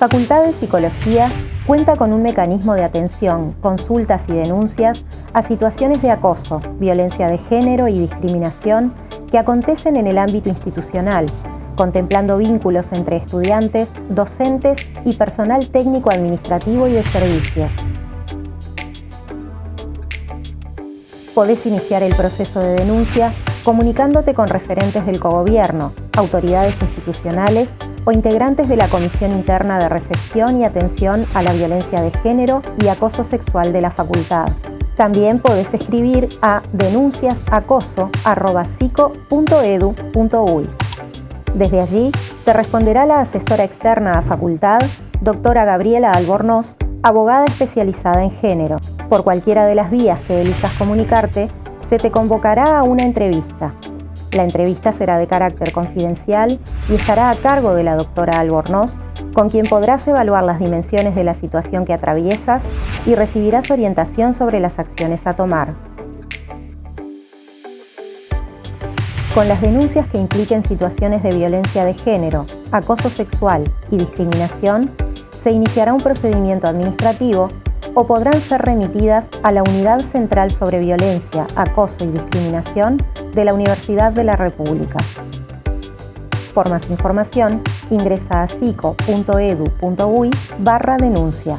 Facultad de Psicología cuenta con un mecanismo de atención, consultas y denuncias a situaciones de acoso, violencia de género y discriminación que acontecen en el ámbito institucional, contemplando vínculos entre estudiantes, docentes y personal técnico administrativo y de servicios. Podés iniciar el proceso de denuncia comunicándote con referentes del cogobierno, autoridades institucionales o integrantes de la Comisión Interna de Recepción y Atención a la Violencia de Género y Acoso Sexual de la Facultad. También podés escribir a denunciasacoso.edu.uy. Desde allí te responderá la asesora externa a facultad, doctora Gabriela Albornoz, abogada especializada en género. Por cualquiera de las vías que elijas comunicarte, se te convocará a una entrevista. La entrevista será de carácter confidencial y estará a cargo de la doctora Albornoz, con quien podrás evaluar las dimensiones de la situación que atraviesas y recibirás orientación sobre las acciones a tomar. Con las denuncias que impliquen situaciones de violencia de género, acoso sexual y discriminación, se iniciará un procedimiento administrativo o podrán ser remitidas a la Unidad Central sobre Violencia, Acoso y Discriminación de la Universidad de la República. Por más información, ingresa a psico.edu.uy barra denuncia.